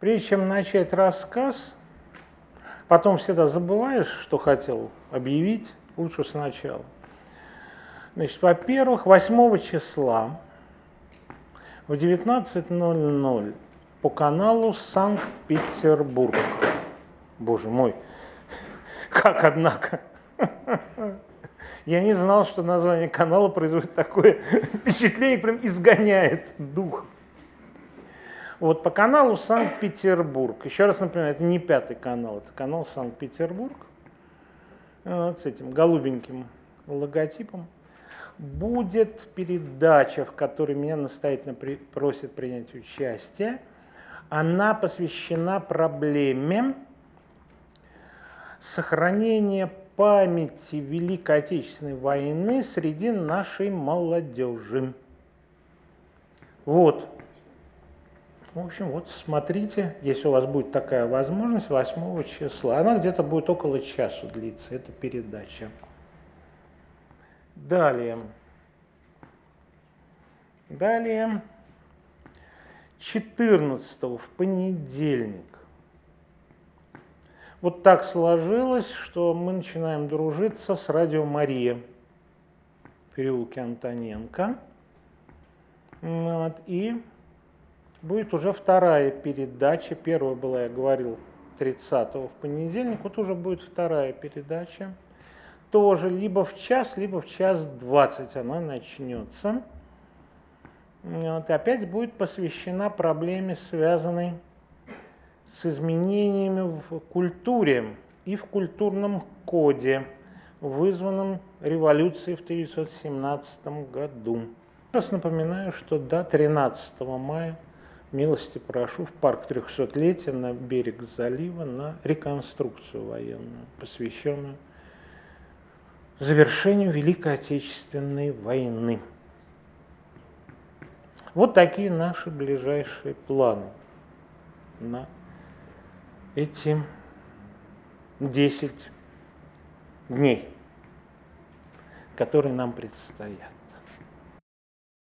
Прежде чем начать рассказ, потом всегда забываешь, что хотел объявить, лучше сначала. Значит, во-первых, 8 числа в 19.00 по каналу Санкт-Петербург. Боже мой, как однако. Я не знал, что название канала производит такое впечатление, прям изгоняет дух. Вот по каналу Санкт-Петербург. Еще раз напоминаю, это не пятый канал, это канал Санкт-Петербург вот с этим голубеньким логотипом. Будет передача, в которой меня настоятельно при, просят принять участие. Она посвящена проблеме сохранения памяти Великой Отечественной войны среди нашей молодежи. Вот. В общем, вот смотрите, если у вас будет такая возможность, 8 числа. Она где-то будет около часу длиться, эта передача. Далее. Далее. 14 в понедельник. Вот так сложилось, что мы начинаем дружиться с радио Мария в переулке Антоненко. Вот, и будет уже вторая передача. Первая была, я говорил, 30 в понедельник. Вот уже будет вторая передача. Тоже либо в час, либо в час 20 она начнется. Вот, опять будет посвящена проблеме, связанной с изменениями в культуре и в культурном коде, вызванном революцией в 1917 году. Раз напоминаю, что до 13 мая милости прошу в парк 300-летия на берег залива на реконструкцию военную, посвященную завершению Великой Отечественной войны. Вот такие наши ближайшие планы на эти 10 дней, которые нам предстоят.